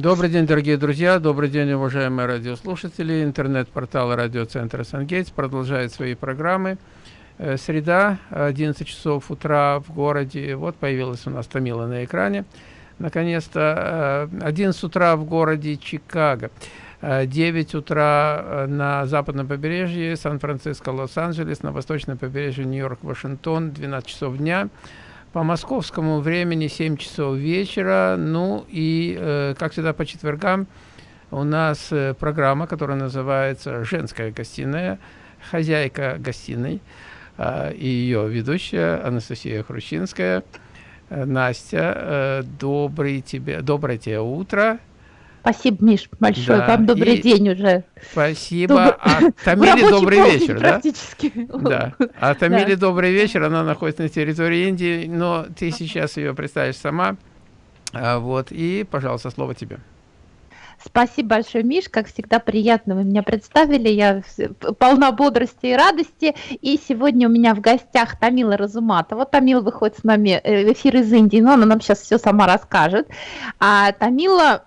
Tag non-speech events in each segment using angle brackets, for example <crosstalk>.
Добрый день, дорогие друзья, добрый день, уважаемые радиослушатели. Интернет-портал радиоцентра «Сангейтс» продолжает свои программы. Э, среда, 11 часов утра в городе. Вот появилась у нас Томила на экране. Наконец-то 11 э, утра в городе Чикаго. 9 э, утра на западном побережье, Сан-Франциско, Лос-Анджелес, на восточном побережье Нью-Йорк, Вашингтон, 12 часов дня по московскому времени 7 часов вечера. Ну и, э, как всегда, по четвергам у нас э, программа, которая называется «Женская гостиная», хозяйка гостиной э, и ее ведущая Анастасия Хрущинская. Э, Настя, добрый тебе, доброе тебе утро. Спасибо, Миш, большое. Да. Вам добрый и день уже. Спасибо. Доб... А Тамиле добрый вечер, да? Практически. Да. А Тамиле да. добрый вечер. Она находится на территории Индии, но ты сейчас ее представишь сама. А, вот. И, пожалуйста, слово тебе. Спасибо большое, Миш. Как всегда, приятно вы меня представили. Я полна бодрости и радости. И сегодня у меня в гостях Тамила Разуматова. Тамила выходит с нами э, в эфир из Индии, но она нам сейчас все сама расскажет. А Тамила,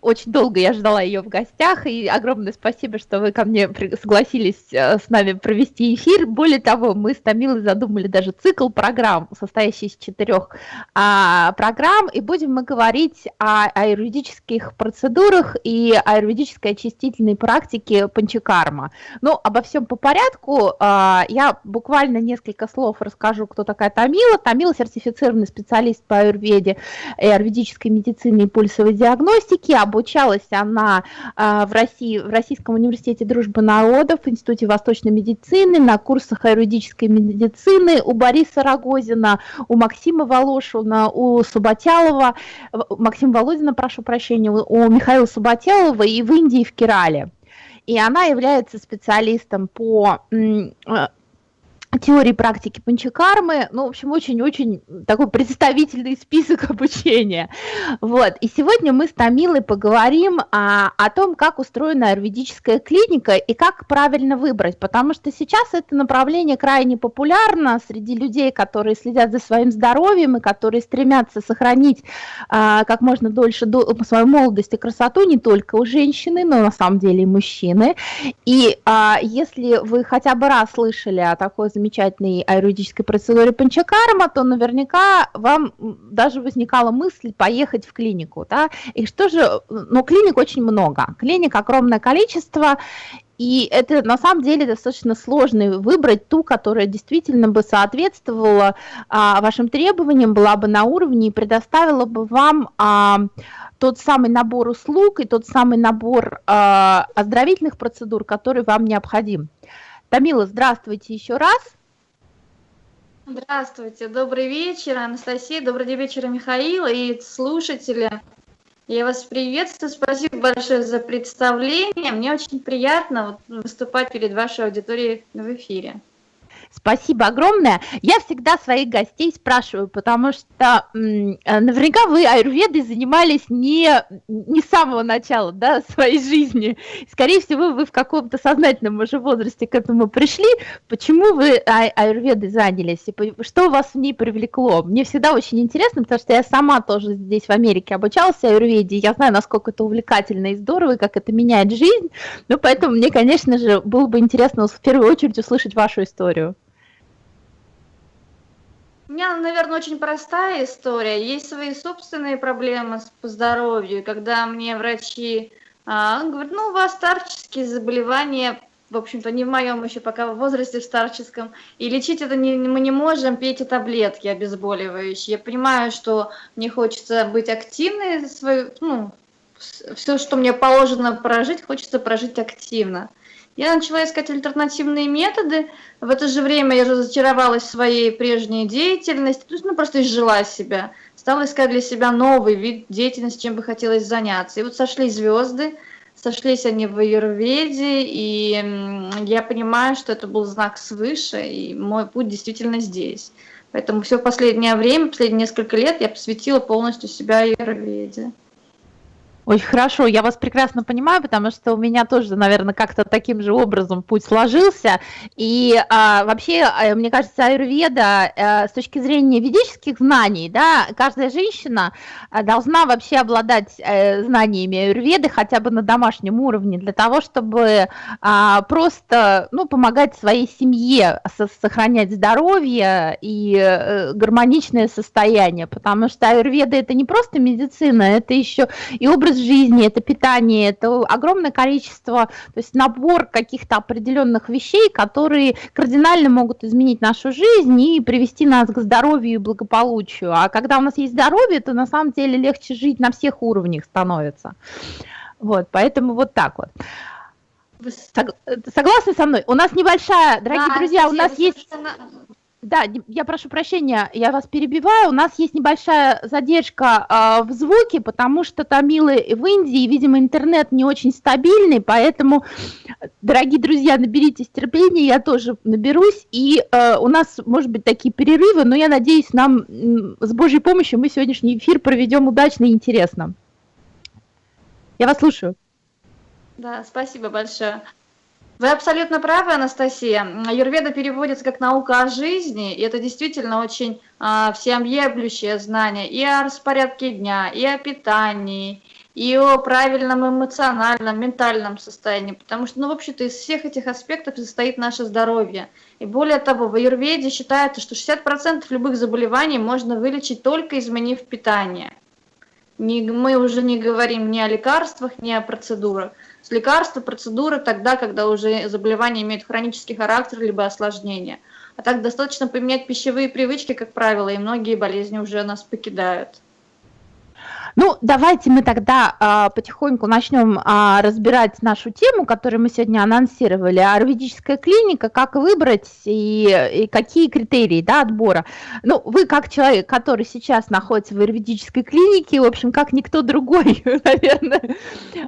очень долго я ждала ее в гостях, и огромное спасибо, что вы ко мне согласились э, с нами провести эфир. Более того, мы с Тамилой задумали даже цикл программ, состоящий из четырех а, программ, и будем мы говорить о, о юридических процедурах, аюрведах и аюрведической очистительной практике панчакарма. Ну, обо всем по порядку. А, я буквально несколько слов расскажу, кто такая Тамила. Тамила – сертифицированный специалист по аюрведе и аюрведической медицине и пульсовой диагностике. Обучалась она а, в России, в Российском университете дружбы народов, в Институте восточной медицины, на курсах аюрведической медицины у Бориса Рогозина, у Максима Волошина, у Субатялова, Максима Володина, прошу прощения, у Михаила Субателова и в Индии, в Керале. И она является специалистом по э, теории практики панчакармы, ну, в общем, очень-очень такой представительный список <laughs> обучения. Вот. И сегодня мы с Тамилой поговорим о, о том, как устроена аюрведическая клиника и как правильно выбрать, потому что сейчас это направление крайне популярно среди людей, которые следят за своим здоровьем и которые стремятся сохранить а, как можно дольше до, свою молодость и красоту не только у женщины, но на самом деле и мужчины. И а, если вы хотя бы раз слышали о такой замечательной аюрведической процедуре панчакарма, то наверняка вам даже возникала мысль поехать в клинику. Да? И что же, но клиник очень много, клиник огромное количество, и это на самом деле достаточно сложно выбрать ту, которая действительно бы соответствовала а, вашим требованиям, была бы на уровне и предоставила бы вам а, тот самый набор услуг и тот самый набор а, оздоровительных процедур, который вам необходим. Тамила, здравствуйте еще раз. Здравствуйте, добрый вечер, Анастасия, добрый вечер, Михаил и слушатели. Я вас приветствую, спасибо большое за представление. Мне очень приятно выступать перед вашей аудиторией в эфире. Спасибо огромное. Я всегда своих гостей спрашиваю, потому что наверняка вы аюрведой занимались не, не с самого начала да, своей жизни. Скорее всего, вы в каком-то сознательном уже возрасте к этому пришли. Почему вы ай аюрведой занялись? И что вас в ней привлекло? Мне всегда очень интересно, потому что я сама тоже здесь в Америке обучалась аюрведе. Я знаю, насколько это увлекательно и здорово, и как это меняет жизнь. Но поэтому мне, конечно же, было бы интересно в первую очередь услышать вашу историю. У меня, наверное, очень простая история. Есть свои собственные проблемы по здоровью. Когда мне врачи а, говорят, ну, у вас старческие заболевания, в общем-то, не в моем еще пока возрасте, в старческом, и лечить это не, мы не можем, пейте таблетки обезболивающие. Я понимаю, что мне хочется быть активной, свою, ну, все, что мне положено прожить, хочется прожить активно. Я начала искать альтернативные методы. В это же время я разочаровалась в своей прежней деятельности, то есть, ну, просто изжила себя. Стала искать для себя новый вид деятельности, чем бы хотелось заняться. И вот сошли звезды, сошлись они в Аюрведе, и я понимаю, что это был знак свыше, и мой путь действительно здесь. Поэтому все последнее время, последние несколько лет я посвятила полностью себя Аюрведе. Очень хорошо, я вас прекрасно понимаю, потому что у меня тоже, наверное, как-то таким же образом путь сложился. И а, вообще, а, мне кажется, аюрведа а, с точки зрения ведических знаний, да, каждая женщина а, должна вообще обладать знаниями аюрведы хотя бы на домашнем уровне для того, чтобы а, просто, ну, помогать своей семье сохранять здоровье и гармоничное состояние, потому что аюрведа это не просто медицина, это еще и образ образ жизни, это питание, это огромное количество, то есть набор каких-то определенных вещей, которые кардинально могут изменить нашу жизнь и привести нас к здоровью и благополучию. А когда у нас есть здоровье, то на самом деле легче жить на всех уровнях становится. Вот, поэтому вот так вот. Согласны со мной? У нас небольшая, дорогие да, друзья, у нас есть... Да, я прошу прощения, я вас перебиваю. У нас есть небольшая задержка э, в звуке, потому что тамилы в Индии, видимо, интернет не очень стабильный, поэтому, дорогие друзья, наберитесь терпения, я тоже наберусь. И э, у нас, может быть, такие перерывы, но я надеюсь, нам с Божьей помощью мы сегодняшний эфир проведем удачно и интересно. Я вас слушаю. Да, спасибо большое. Вы абсолютно правы, Анастасия. Юрведа переводится как наука о жизни, и это действительно очень а, всеобъемлющее знание и о распорядке дня, и о питании, и о правильном эмоциональном, ментальном состоянии, потому что, ну, в общем-то, из всех этих аспектов состоит наше здоровье. И более того, в Аюрведе считается, что 60% любых заболеваний можно вылечить только изменив питание. Не, мы уже не говорим ни о лекарствах, ни о процедурах с лекарства, процедуры тогда, когда уже заболевание имеет хронический характер либо осложнение. А так достаточно поменять пищевые привычки, как правило, и многие болезни уже нас покидают. Ну, давайте мы тогда а, потихоньку начнем а, разбирать нашу тему, которую мы сегодня анонсировали, аюрведическая клиника, как выбрать и, и какие критерии да, отбора. Ну, вы как человек, который сейчас находится в аюрведической клинике, в общем, как никто другой, <laughs> наверное,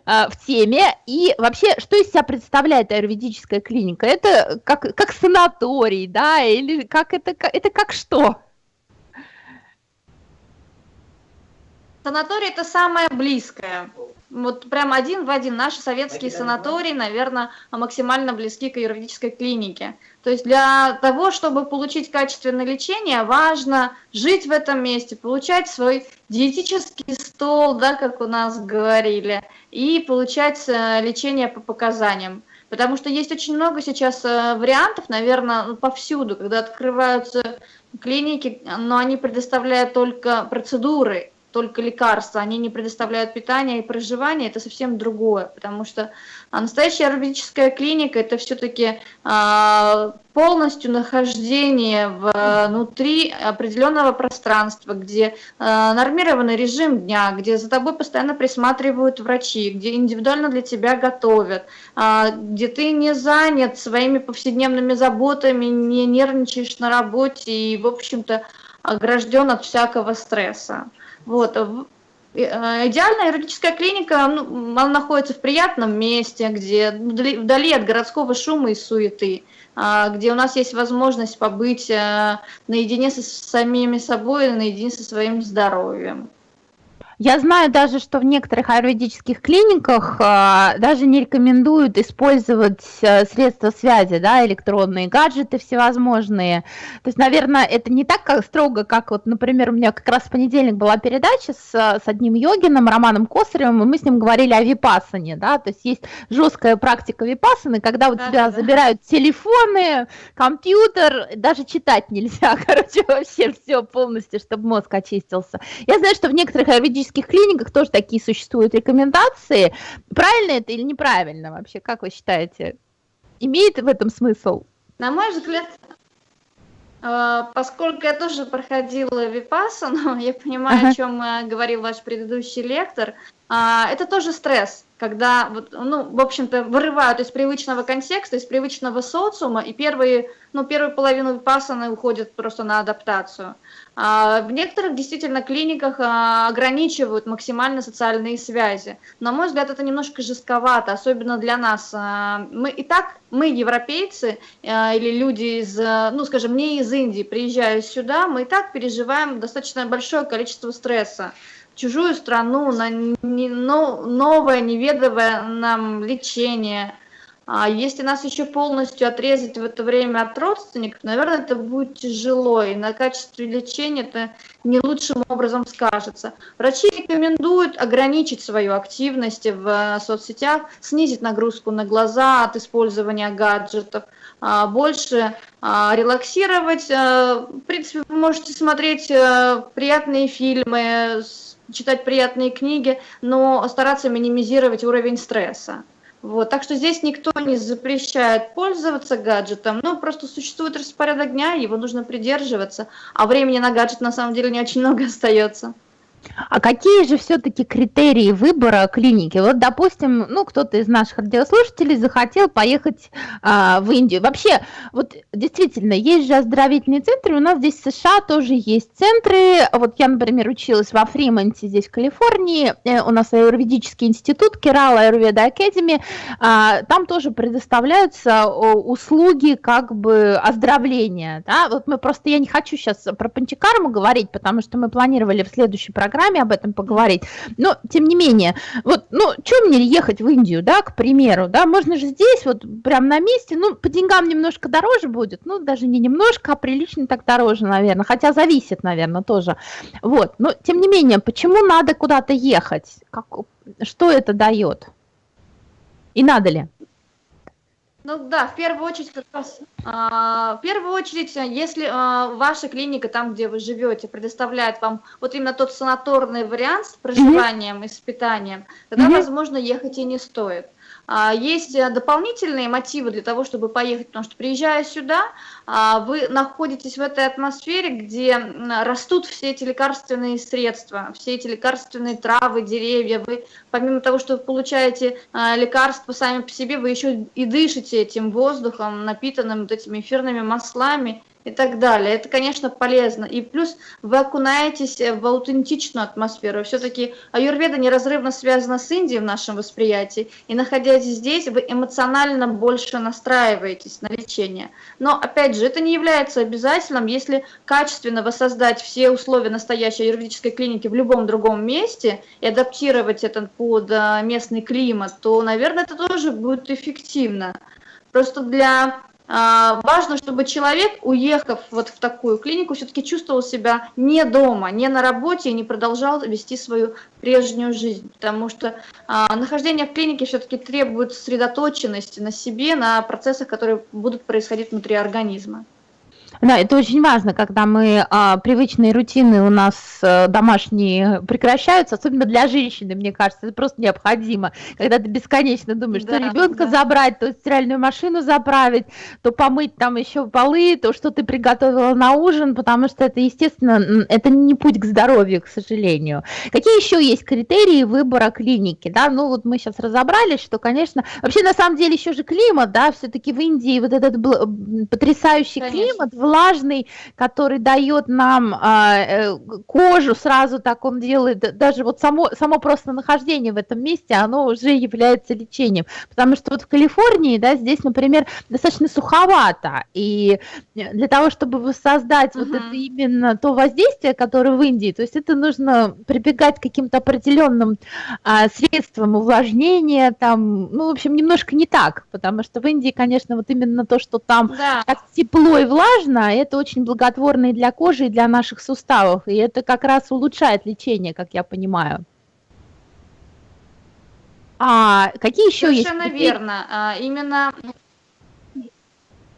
а, в теме. И вообще, что из себя представляет аюрведическая клиника? Это как, как санаторий, да, или как это, это как что? Санаторий это самое близкое. Вот прям один в один. Наши советские санатории, наверное, максимально близки к юридической клинике. То есть для того, чтобы получить качественное лечение, важно жить в этом месте, получать свой диетический стол, да, как у нас говорили, и получать э, лечение по показаниям. Потому что есть очень много сейчас э, вариантов, наверное, ну, повсюду, когда открываются клиники, но они предоставляют только процедуры, только лекарства, они не предоставляют питание и проживание, это совсем другое, потому что а, настоящая аюрведическая клиника это все-таки а, полностью нахождение внутри определенного пространства, где а, нормированный режим дня, где за тобой постоянно присматривают врачи, где индивидуально для тебя готовят, где ты не занят своими повседневными заботами, не нервничаешь на работе и, в общем-то, огражден от всякого стресса. Вот. Э, э, идеальная юридическая клиника, ну, она находится в приятном месте, где вдали от городского шума и суеты, а, где у нас есть возможность побыть э, наедине со самими собой, наедине со своим здоровьем. Я знаю даже, что в некоторых аюрведических клиниках а, даже не рекомендуют использовать а, средства связи, да, электронные гаджеты всевозможные. То есть, наверное, это не так как, строго, как вот, например, у меня как раз в понедельник была передача с, с одним йогином, Романом Косаревым, и мы с ним говорили о випасане, да, то есть есть жесткая практика випасаны, когда у да, тебя да. забирают телефоны, компьютер, даже читать нельзя, <laughs> короче, вообще все полностью, чтобы мозг очистился. Я знаю, что в некоторых аюрведических психиатрических клиниках тоже такие существуют рекомендации. Правильно это или неправильно вообще? Как вы считаете? Имеет в этом смысл? На мой взгляд, э, поскольку я тоже проходила випассану, <laughs> я понимаю, ага. о чем э, говорил ваш предыдущий лектор, а, это тоже стресс, когда, ну, в общем-то, вырывают из привычного контекста, из привычного социума, и первые, ну, первую половину випассаны уходят просто на адаптацию. А в некоторых действительно клиниках а, ограничивают максимально социальные связи. На мой взгляд, это немножко жестковато, особенно для нас. А, мы и так, мы европейцы или люди из, ну скажем, не из Индии, приезжая сюда, мы и так переживаем достаточно большое количество стресса. Чужую страну, на не, но, новое, неведовое нам лечение. А если нас еще полностью отрезать в это время от родственников, наверное, это будет тяжело, и на качестве лечения это не лучшим образом скажется. Врачи рекомендуют ограничить свою активность в э, соцсетях, снизить нагрузку на глаза от использования гаджетов, а, больше а, релаксировать. Э, в принципе, вы можете смотреть э, приятные фильмы, читать приятные книги, но стараться минимизировать уровень стресса. Вот, так что здесь никто не запрещает пользоваться гаджетом, но просто существует распорядок дня, его нужно придерживаться, а времени на гаджет на самом деле не очень много остается. А какие же все-таки критерии выбора клиники? Вот, допустим, ну, кто-то из наших радиослушателей захотел поехать а, в Индию. Вообще, вот действительно, есть же оздоровительные центры, у нас здесь в США тоже есть центры. Вот я, например, училась во Фримонте, здесь в Калифорнии, э, у нас аюрведический институт, Керала Аюрведа Академи, а, там тоже предоставляются услуги как бы оздоровления, да? Вот мы просто, я не хочу сейчас про панчикарму говорить, потому что мы планировали в следующей программе программе об этом поговорить. Но, тем не менее, вот, ну, что мне ехать в Индию, да, к примеру, да, можно же здесь, вот, прям на месте, ну, по деньгам немножко дороже будет, ну, даже не немножко, а прилично так дороже, наверное, хотя зависит, наверное, тоже. Вот, но, тем не менее, почему надо куда-то ехать? Как, что это дает? И надо ли? Ну да, в первую очередь, как раз, а, в первую очередь, если а, ваша клиника, там, где вы живете, предоставляет вам вот именно тот санаторный вариант с проживанием и с питанием, тогда, возможно, ехать и не стоит. А, есть э, дополнительные мотивы для того, чтобы поехать, потому что приезжая сюда, а, вы находитесь в этой атмосфере, где растут все эти лекарственные средства, все эти лекарственные травы, деревья. Вы, помимо того, что вы получаете а, лекарства сами по себе, вы еще и дышите этим воздухом, напитанным вот этими эфирными маслами, и так далее. Это, конечно, полезно. И плюс вы окунаетесь в аутентичную атмосферу. Все-таки аюрведа неразрывно связана с Индией в нашем восприятии. И находясь здесь, вы эмоционально больше настраиваетесь на лечение. Но, опять же, это не является обязательным. Если качественно воссоздать все условия настоящей аюрведической клиники в любом другом месте и адаптировать это под э, местный климат, то, наверное, это тоже будет эффективно. Просто для важно, чтобы человек, уехав вот в такую клинику, все-таки чувствовал себя не дома, не на работе и не продолжал вести свою прежнюю жизнь, потому что а, нахождение в клинике все-таки требует сосредоточенности на себе, на процессах, которые будут происходить внутри организма. Да, это очень важно, когда мы а, привычные рутины у нас а, домашние прекращаются, особенно для женщины, мне кажется, это просто необходимо. Когда ты бесконечно думаешь, да, то ребенка да. забрать, то стиральную машину заправить, то помыть там еще полы, то что ты приготовила на ужин, потому что это, естественно, это не путь к здоровью, к сожалению. Какие еще есть критерии выбора клиники? Да, ну вот мы сейчас разобрались, что, конечно, вообще на самом деле еще же климат, да, все-таки в Индии вот этот потрясающий конечно. климат, влажный, который дает нам а, э, кожу, сразу так он делает, даже вот само, само просто нахождение в этом месте, оно уже является лечением. Потому что вот в Калифорнии, да, здесь, например, достаточно суховато, и для того, чтобы воссоздать uh-huh. вот это именно то воздействие, которое в Индии, то есть это нужно прибегать к каким-то определенным а, средствам увлажнения, там, ну, в общем, немножко не так, потому что в Индии, конечно, вот именно то, что там да. так тепло и влажно, это очень благотворно и для кожи, и для наших суставов, и это как раз улучшает лечение, как я понимаю. А какие еще Совершенно есть? Совершенно верно. А, именно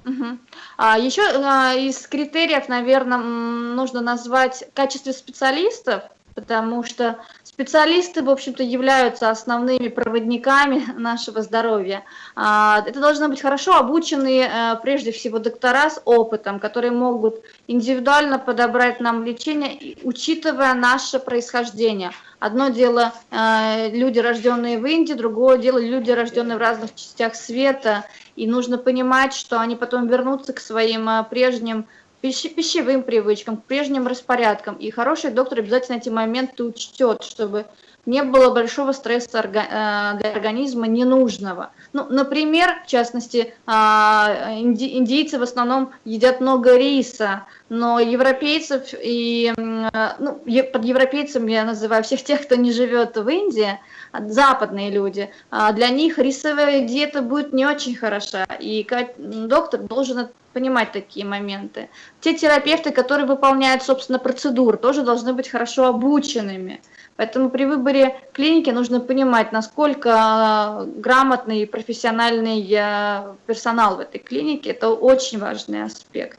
Угу. А еще а, из критериев, наверное, нужно назвать качество специалистов, потому что специалисты, в общем-то, являются основными проводниками <laughs> нашего здоровья. А, это должны быть хорошо обученные, э, прежде всего, доктора с опытом, которые могут индивидуально подобрать нам лечение, учитывая наше происхождение. Одно дело э, люди, рожденные в Индии, другое дело люди, рожденные в разных частях света. И нужно понимать, что они потом вернутся к своим э, пищевым привычкам, к прежним распорядкам. И хороший доктор обязательно эти моменты учтет, чтобы не было большого стресса э, для организма ненужного. Ну, например, в частности, а, индийцы в основном едят много риса, но европейцев и, ну, под европейцем я называю всех тех, кто не живет в Индии, западные люди, а для них рисовая диета будет не очень хороша, и доктор должен понимать такие моменты. Те терапевты, которые выполняют, собственно, процедуры, тоже должны быть хорошо обученными. Поэтому при выборе клиники нужно понимать, насколько грамотный и профессиональный э, персонал в этой клинике. Это очень важный аспект.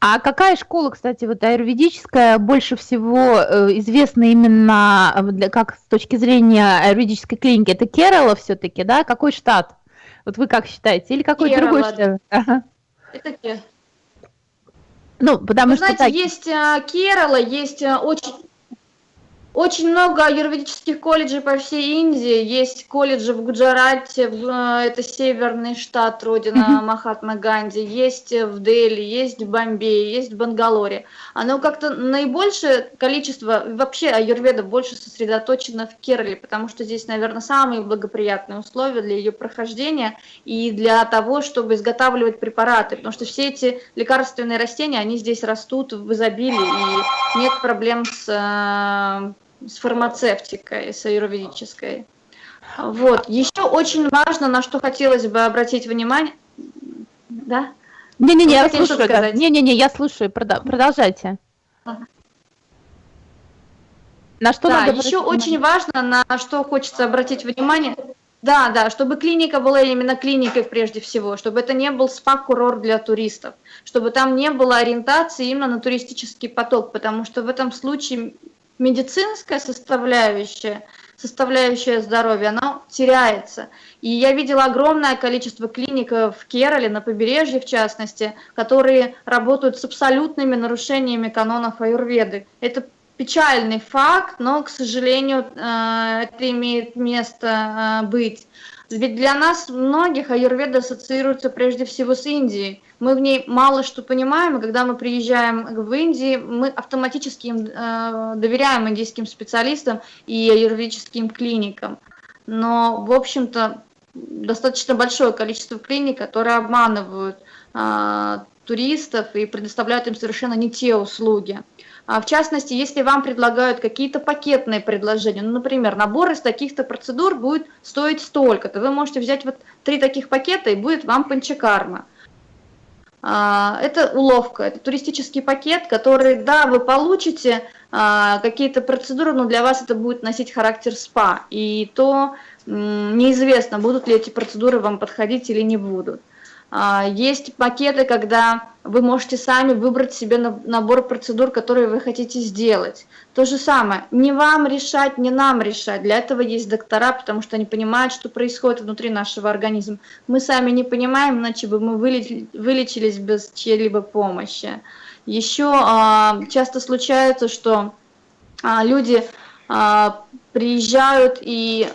А какая школа, кстати, вот аюрведическая больше всего э, известна именно э, для, как с точки зрения аюрведической клиники? Это Керала все-таки, да? Какой штат? Вот вы как считаете? Или какой Керала. другой штат? <laughs> Ага. Это Керала. Ну, потому Вы что... Знаете, так... есть Керала, есть очень очень много юридических колледжей по всей Индии. Есть колледжи в Гуджарате, э, это северный штат, родина Махатма Ганди. Есть в Дели, есть в Бомбее, есть в Бангалоре. Оно как-то наибольшее количество, вообще аюрведа больше сосредоточено в Керале, потому что здесь, наверное, самые благоприятные условия для ее прохождения и для того, чтобы изготавливать препараты. Потому что все эти лекарственные растения, они здесь растут в изобилии, и нет проблем с э, с фармацевтикой, с аюрведической. Вот. Еще очень важно, на что хотелось бы обратить внимание. Да? Не-не-не, я слушаю. Не-не-не, я слушаю. Продолжайте. На что да, надо еще очень важно, на что хочется обратить внимание. Да, да, чтобы клиника была именно клиникой прежде всего, чтобы это не был спа-курорт для туристов, чтобы там не было ориентации именно на туристический поток, потому что в этом случае медицинская составляющая, составляющая здоровья, она теряется. И я видела огромное количество клиник в Керале, на побережье в частности, которые работают с абсолютными нарушениями канонов аюрведы. Это печальный факт, но, к сожалению, э, это имеет место э, быть. Ведь для нас многих аюрведа ассоциируется прежде всего с Индией. Мы в ней мало что понимаем, и когда мы приезжаем в Индию, мы автоматически им, э, доверяем индийским специалистам и аюрведическим клиникам. Но, в общем-то, достаточно большое количество клиник, которые обманывают э, туристов и предоставляют им совершенно не те услуги. А, в частности, если вам предлагают какие-то пакетные предложения, ну, например, набор из таких-то процедур будет стоить столько, то вы можете взять вот три таких пакета и будет вам панчакарма. А, это уловка, это туристический пакет, который, да, вы получите а, какие-то процедуры, но для вас это будет носить характер СПА, и то неизвестно, будут ли эти процедуры вам подходить или не будут. А, есть пакеты, когда вы можете сами выбрать себе набор процедур, которые вы хотите сделать. То же самое, не вам решать, не нам решать. Для этого есть доктора, потому что они понимают, что происходит внутри нашего организма. Мы сами не понимаем, иначе бы мы вылечились без чьей-либо помощи. Еще а, часто случается, что а, люди приезжают и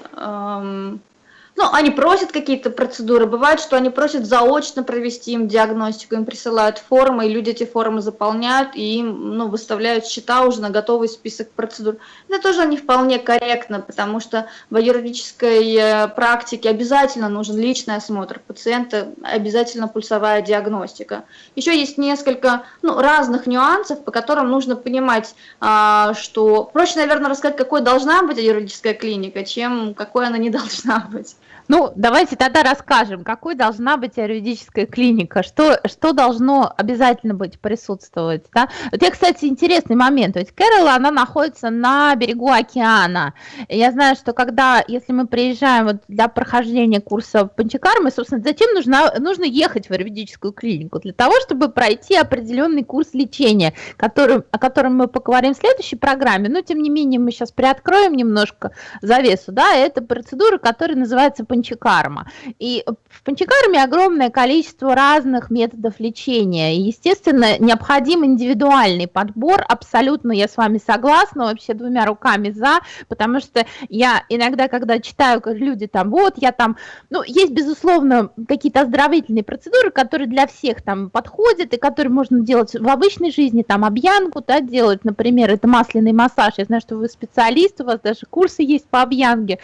ну, они просят какие-то процедуры, бывает, что они просят заочно провести им диагностику, им присылают формы, и люди эти формы заполняют, и им ну, выставляют счета уже на готовый список процедур. Это тоже не вполне корректно, потому что в юридической э, практике обязательно нужен личный осмотр пациента, обязательно пульсовая диагностика. Еще есть несколько ну, разных нюансов, по которым нужно понимать, а, что проще, наверное, рассказать, какой должна быть юридическая клиника, чем какой она не <laughs> должна быть. Ну, давайте тогда расскажем, какой должна быть юридическая клиника, что, что должно обязательно быть присутствовать. Да? Вот я, кстати, интересный момент. Ведь Кэрол, она находится на берегу океана. Я знаю, что когда, если мы приезжаем вот для прохождения курса Панчакармы, собственно, зачем нужно, нужно ехать в юридическую клинику? Для того, чтобы пройти определенный курс лечения, который, о котором мы поговорим в следующей программе. Но, тем не менее, мы сейчас приоткроем немножко завесу. Да? Это процедура, которая называется панчакарма. И в панчакарме огромное количество разных методов лечения. И, естественно, необходим индивидуальный подбор. Абсолютно я с вами согласна, вообще двумя руками за, потому что я иногда, когда читаю, как люди там, вот, я там, ну, есть, безусловно, какие-то оздоровительные процедуры, которые для всех там подходят, и которые можно делать в обычной жизни, там, объянку, да, делать, например, это масляный массаж. Я знаю, что вы специалист, у вас даже курсы есть по объянге.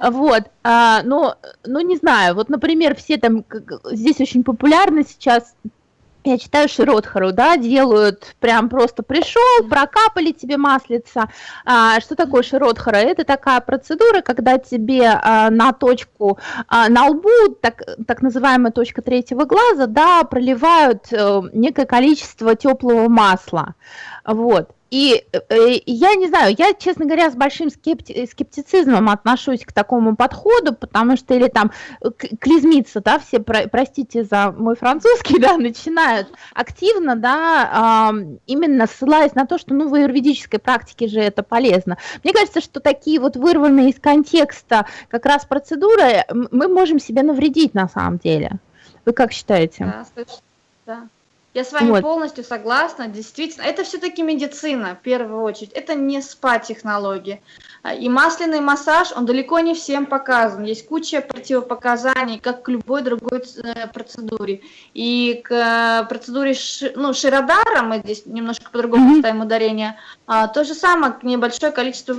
Вот. А, но ну, не знаю, вот, например, все там, здесь очень популярны сейчас я читаю Широтхару, да, делают прям просто пришел, прокапали тебе маслица. А, что такое Широтхара? Это такая процедура, когда тебе а, на точку, а, на лбу, так, так называемая точка третьего глаза, да, проливают а, некое количество теплого масла. Вот. И э, я не знаю, я, честно говоря, с большим скепти скептицизмом отношусь к такому подходу, потому что или там клизмиться, да, все, про, простите за мой французский, <laughs> да, начинают активно, да, э, именно ссылаясь на то, что, ну, в аюрведической практике же это полезно. Мне кажется, что такие вот вырванные из контекста как раз процедуры мы можем себе навредить на самом деле. Вы как считаете? Да, да. Я с вами вот. полностью согласна. Действительно, это все-таки медицина, в первую очередь. Это не спа-технологии. И масляный массаж, он далеко не всем показан. Есть куча противопоказаний, как к любой другой э, процедуре. И к э, процедуре ну, Широдара, мы здесь немножко по-другому ставим ударение, а, то же самое, небольшое количество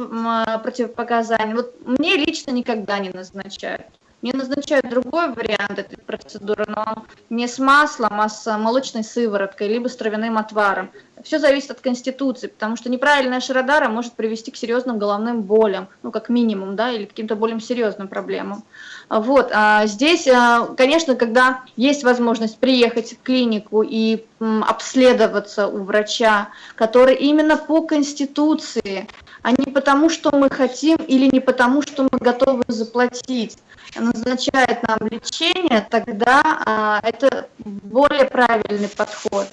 противопоказаний. Вот мне лично никогда не назначают. Мне назначают другой вариант этой процедуры, но не с маслом, а с молочной сывороткой, либо с травяным отваром. Все зависит от конституции, потому что неправильная шародара может привести к серьезным головным болям, ну, как минимум, да, или каким-то более серьезным проблемам. Вот, а здесь, а, конечно, когда есть возможность приехать в клинику и обследоваться у врача, который именно по конституции, а не потому, что мы хотим или не потому, что мы готовы заплатить, назначает нам лечение, тогда а, это более правильный подход.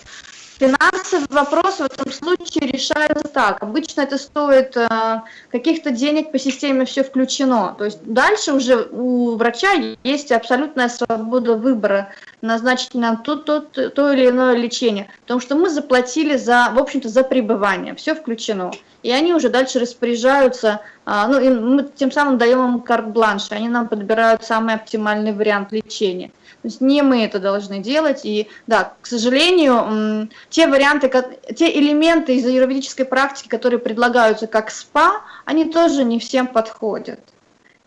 Финансовый вопрос в этом случае решается так. Обычно это стоит э, каких-то денег по системе все включено. То есть дальше уже у врача есть абсолютная свобода выбора назначить нам то, то, то, то или иное лечение. Потому что мы заплатили за, в общем-то, за пребывание. Все включено. И они уже дальше распоряжаются, э, ну, и мы тем самым даем им карт-бланш. Они нам подбирают самый оптимальный вариант лечения. То есть не мы это должны делать. И да, к сожалению, те варианты, те элементы из юридической практики, которые предлагаются как СПА, они тоже не всем подходят.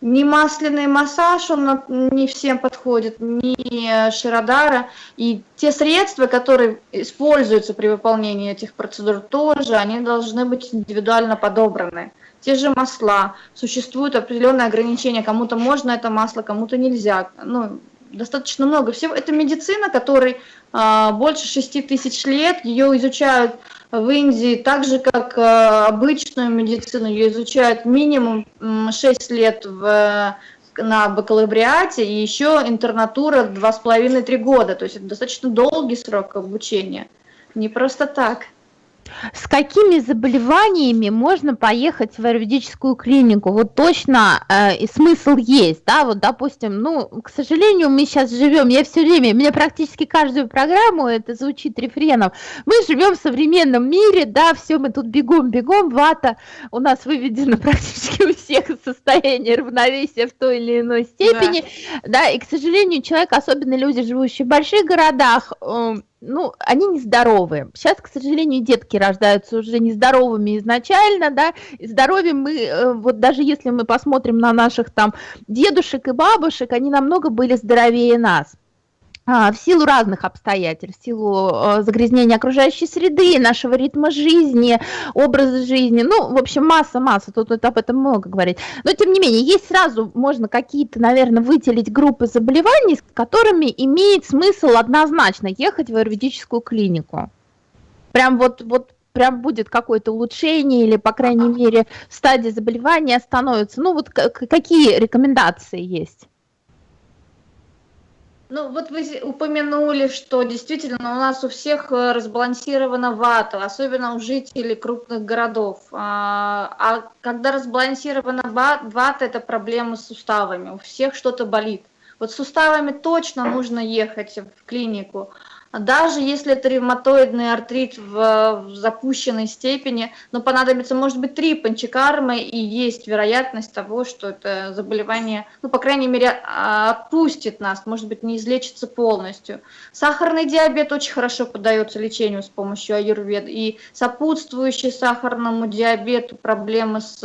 Ни масляный массаж, он не всем подходит, ни широдара. И те средства, которые используются при выполнении этих процедур, тоже они должны быть индивидуально подобраны. Те же масла, существуют определенные ограничения, кому-то можно это масло, кому-то нельзя. Ну, достаточно много всего. Это медицина, которой а, больше 6 тысяч лет, ее изучают в Индии, так же как а, обычную медицину, ее изучают минимум 6 лет в, на бакалавриате, и еще интернатура 2,5-3 года, то есть это достаточно долгий срок обучения. Не просто так. С какими заболеваниями можно поехать в аюрведическую клинику? Вот точно э, смысл есть, да, вот, допустим, ну, к сожалению, мы сейчас живем, я все время, у меня практически каждую программу это звучит рефреном, мы живем в современном мире, да, все, мы тут бегом, бегом, вата у нас выведено <laughs> практически у всех состояние равновесия в той или иной степени, да, да и, к сожалению, человек, особенно люди, живущие в больших городах, э, ну, они нездоровые. Сейчас, к сожалению, детки рождаются уже нездоровыми изначально, да, и здоровьем мы, э, вот даже если мы посмотрим на наших там дедушек и бабушек, они намного были здоровее нас. А, в силу разных обстоятельств, в силу э, загрязнения окружающей среды, нашего ритма жизни, образа жизни, ну, в общем, масса-масса, тут, тут об этом много говорить. Но, тем не менее, есть сразу, можно какие-то, наверное, выделить группы заболеваний, с которыми имеет смысл однозначно ехать в аюрведическую клинику. Прям вот, вот прям будет какое-то улучшение или, по крайней мере, стадия заболевания становится. Ну, вот какие рекомендации есть? Ну, вот вы упомянули, что действительно у нас у всех э, разбалансирована вата, особенно у жителей крупных городов. А, а когда разбалансирована вата, это проблемы с суставами, у всех что-то болит. Вот с суставами точно нужно ехать в клинику. Даже если это ревматоидный артрит в, в запущенной степени, но понадобится, может быть, три панчекармы, и есть вероятность того, что это заболевание, ну, по крайней мере, а, отпустит нас, может быть, не излечится полностью. Сахарный диабет очень хорошо поддается лечению с помощью аюрведы, и сопутствующие сахарному диабету проблемы с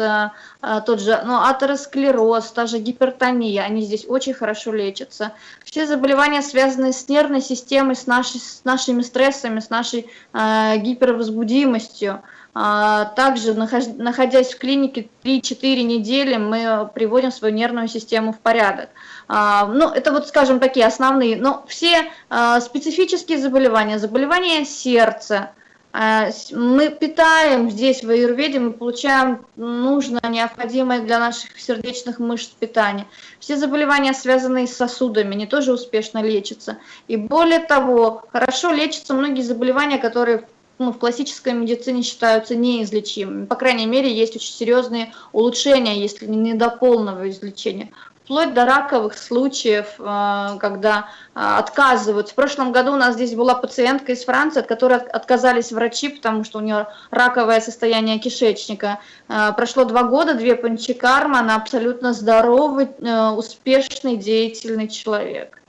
а, тот же, ну, атеросклероз, та же гипертония, они здесь очень хорошо лечатся. Все заболевания, связанные с нервной системой, с нашей с нашими стрессами, с нашей э, гипервозбудимостью. А, также, находясь в клинике 3-4 недели, мы приводим свою нервную систему в порядок. А, ну, это вот, скажем, такие основные. Но все а, специфические заболевания, заболевания сердца, мы питаем здесь в аюрведе, мы получаем нужное, необходимое для наших сердечных мышц питание. Все заболевания, связанные с сосудами, они тоже успешно лечатся. И более того, хорошо лечатся многие заболевания, которые ну, в классической медицине считаются неизлечимыми. По крайней мере, есть очень серьезные улучшения, если не до полного излечения. Вплоть до раковых случаев, э, когда э, отказывают. В прошлом году у нас здесь была пациентка из Франции, от которой отказались врачи, потому что у нее раковое состояние кишечника. Э, прошло два года, две панчикармы, она абсолютно здоровый, успешный, деятельный человек.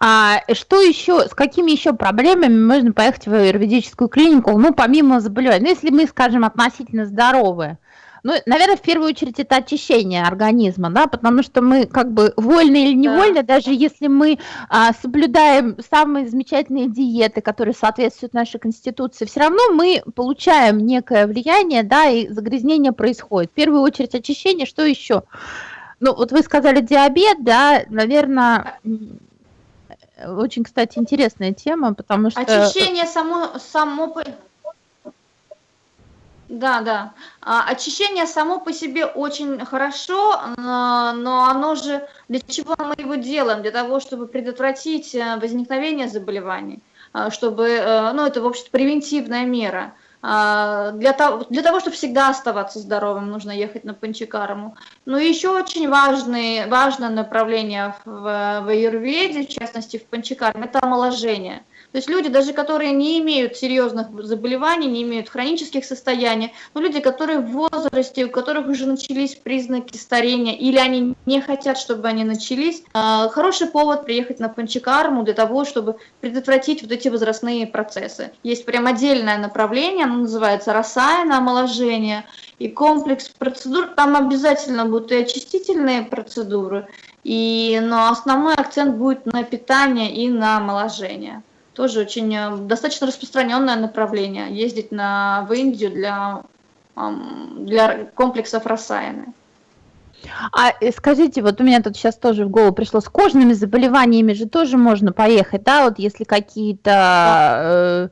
А что еще, с какими еще проблемами можно поехать в юридическую клинику, ну, помимо заболеваний? Ну, если мы, скажем, относительно здоровы, ну, наверное, в первую очередь это очищение организма, да, потому что мы как бы вольно или невольно, да. даже если мы а, соблюдаем самые замечательные диеты, которые соответствуют нашей конституции, все равно мы получаем некое влияние, да, и загрязнение происходит. В первую очередь очищение, что еще? Ну, вот вы сказали диабет, да, наверное, очень, кстати, интересная тема, потому что... Очищение само, само. Да, да. А, очищение само по себе очень хорошо, но оно же... Для чего мы его делаем? Для того, чтобы предотвратить э, возникновение заболеваний, а, чтобы... Э, ну, это, в общем-то, превентивная мера. А, для того, для того, чтобы всегда оставаться здоровым, нужно ехать на Панчикарму. Но еще очень важный, важное направление в, в аюрведе, в частности в Панчикарме, это омоложение. То есть люди, даже которые не имеют серьезных заболеваний, не имеют хронических состояний, но люди, которые в возрасте, у которых уже начались признаки старения, или они не хотят, чтобы они начались, а, хороший повод приехать на Панчикарму для того, чтобы предотвратить вот эти возрастные процессы. Есть прям отдельное направление, оно называется рассаяна омоложение, и комплекс процедур, там обязательно будут и очистительные процедуры, и, но основной акцент будет на питание и на омоложение тоже очень э, достаточно распространенное направление, ездить на, в Индию для, для комплексов Рассаяны. А э, скажите, вот у меня тут сейчас тоже в голову пришло, с кожными заболеваниями же тоже можно поехать, да, вот если какие-то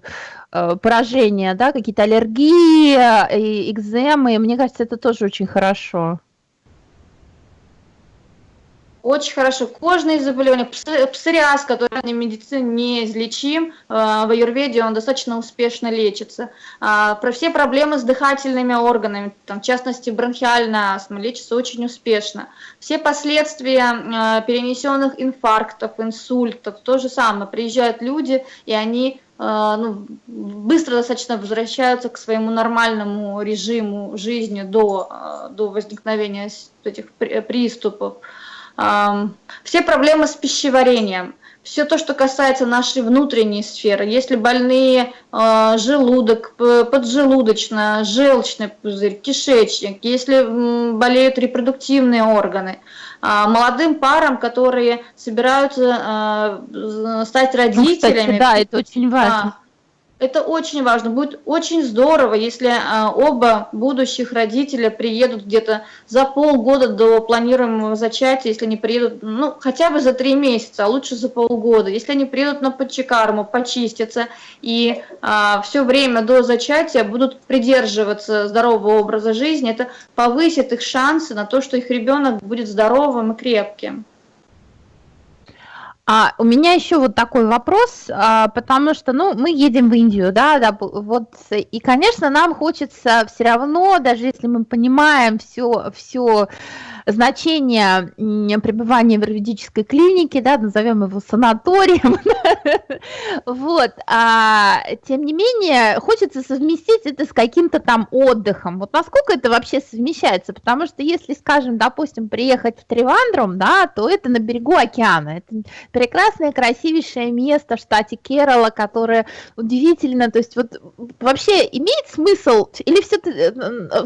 э, поражения, да, какие-то аллергии, экземы, мне кажется, это тоже очень хорошо. Очень хорошо. Кожные заболевания, псориаз, который в медицине неизлечим, э, в аюрведе он достаточно успешно лечится. А, про все проблемы с дыхательными органами, там, в частности бронхиальная астма, лечится очень успешно. Все последствия э, перенесенных инфарктов, инсультов, то же самое. Приезжают люди, и они э, ну, быстро достаточно возвращаются к своему нормальному режиму жизни до, до возникновения этих приступов все проблемы с пищеварением, все то, что касается нашей внутренней сферы, если больные э, желудок, поджелудочная, желчный пузырь, кишечник, если болеют репродуктивные органы, э, молодым парам, которые собираются э, стать родителями. Ну, кстати, да, это очень важно. Это очень важно. Будет очень здорово, если а, оба будущих родителя приедут где-то за полгода до планируемого зачатия, если они приедут, ну, хотя бы за три месяца, а лучше за полгода. Если они приедут на подчекарму, почистятся и а, все время до зачатия будут придерживаться здорового образа жизни, это повысит их шансы на то, что их ребенок будет здоровым и крепким. А у меня еще вот такой вопрос, а, потому что, ну, мы едем в Индию, да, да, вот, и, конечно, нам хочется все равно, даже если мы понимаем все, все значение пребывания в юридической клинике, да, назовем его санаторием, <laughs> вот, а, тем не менее, хочется совместить это с каким-то там отдыхом, вот насколько это вообще совмещается, потому что если, скажем, допустим, приехать в Тривандрум, да, то это на берегу океана, это прекрасное, красивейшее место в штате Керала, которое удивительно, то есть вот вообще имеет смысл или все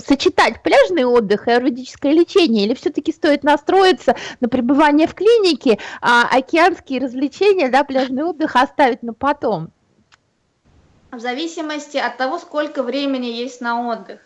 сочетать пляжный отдых и юридическое лечение, или все все-таки стоит настроиться на пребывание в клинике, а океанские развлечения, да, пляжный отдых оставить на потом? В зависимости от того, сколько времени есть на отдых.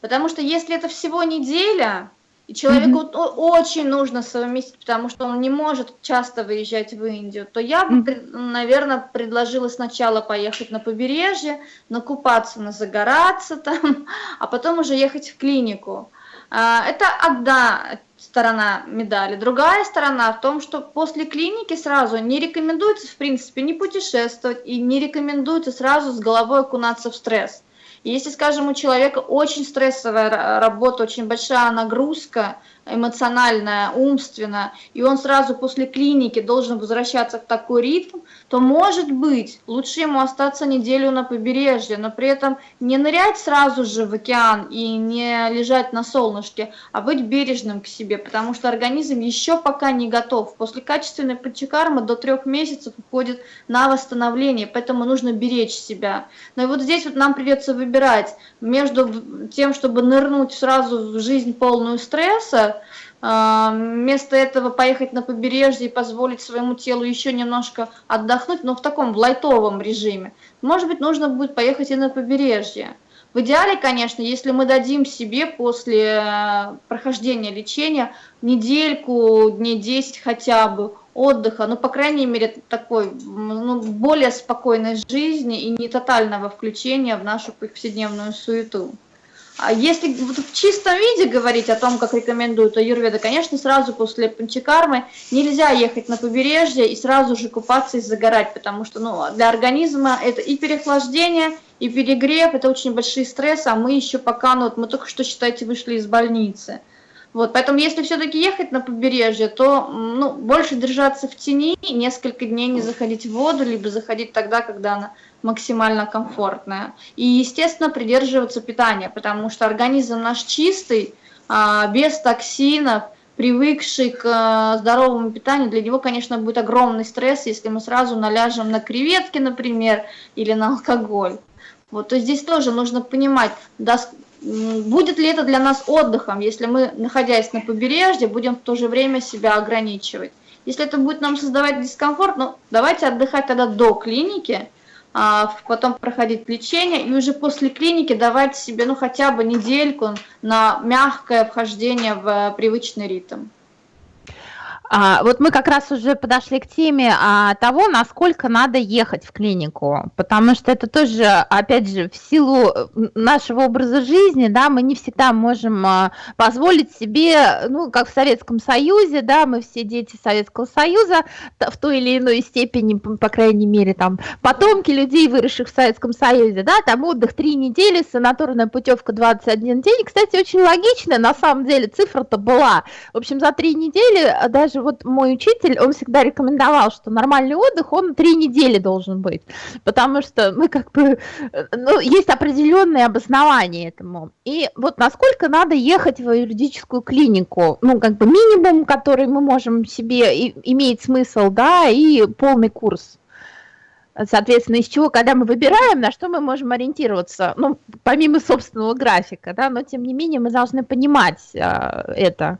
Потому что если это всего неделя, и человеку mm-hmm. очень нужно совместить, потому что он не может часто выезжать в Индию, то я бы, mm-hmm. наверное, предложила сначала поехать на побережье, накупаться, назагораться там, <laughs> а потом уже ехать в клинику. А, это одна сторона медали. Другая сторона в том, что после клиники сразу не рекомендуется, в принципе, не путешествовать и не рекомендуется сразу с головой окунаться в стресс. Если, скажем, у человека очень стрессовая работа, очень большая нагрузка, эмоциональная, умственная, и он сразу после клиники должен возвращаться в такой ритм, то, может быть, лучше ему остаться неделю на побережье, но при этом не нырять сразу же в океан и не лежать на солнышке, а быть бережным к себе, потому что организм еще пока не готов. После качественной панчакармы до трех месяцев уходит на восстановление, поэтому нужно беречь себя. Но и вот здесь вот нам придется выбирать между тем, чтобы нырнуть сразу в жизнь полную стресса, вместо этого поехать на побережье и позволить своему телу еще немножко отдохнуть, но в таком в лайтовом режиме. Может быть, нужно будет поехать и на побережье. В идеале, конечно, если мы дадим себе после э, прохождения лечения недельку, дней 10 хотя бы отдыха, ну, по крайней мере, такой, ну, более спокойной жизни и не тотального включения в нашу повседневную суету. А если в чистом виде говорить о том, как рекомендуют аюрведа, конечно, сразу после панчакармы нельзя ехать на побережье и сразу же купаться и загорать, потому что ну, для организма это и переохлаждение, и перегрев, это очень большие стрессы, а мы еще пока, ну, вот мы только что, считайте, вышли из больницы. Вот, поэтому если все-таки ехать на побережье, то ну, больше держаться в тени, несколько дней не заходить в воду, либо заходить тогда, когда она максимально комфортная. И, естественно, придерживаться питания, потому что организм наш чистый, а, без токсинов, привыкший к а, здоровому питанию, для него, конечно, будет огромный стресс, если мы сразу наляжем на креветки, например, или на алкоголь. Вот, то здесь тоже нужно понимать, будет ли это для нас отдыхом, если мы, находясь на побережье, будем в то же время себя ограничивать. Если это будет нам создавать дискомфорт, ну, давайте отдыхать тогда до клиники, потом проходить лечение и уже после клиники давать себе ну хотя бы недельку на мягкое вхождение в привычный ритм. А, вот мы как раз уже подошли к теме а, того, насколько надо ехать в клинику, потому что это тоже, опять же, в силу э, нашего образа жизни, да, мы не всегда можем а, позволить себе, ну, как в Советском Союзе, да, мы все дети Советского Союза в той или иной степени, по крайней мере, там, потомки людей, выросших в Советском Союзе, да, там отдых 3 недели, санаторная путевка 21 день, кстати, очень логично, на самом деле, цифра-то была, в общем, за 3 недели даже даже вот мой учитель, он всегда рекомендовал, что нормальный отдых, он три недели должен быть, потому что мы как бы, ну, есть определенные обоснования этому. И вот насколько надо ехать в юридическую клинику, ну, как бы минимум, который мы можем себе, и, имеет смысл, да, и полный курс. Соответственно, из чего, когда мы выбираем, на что мы можем ориентироваться, ну, помимо собственного графика, да, но тем не менее мы должны понимать а, это.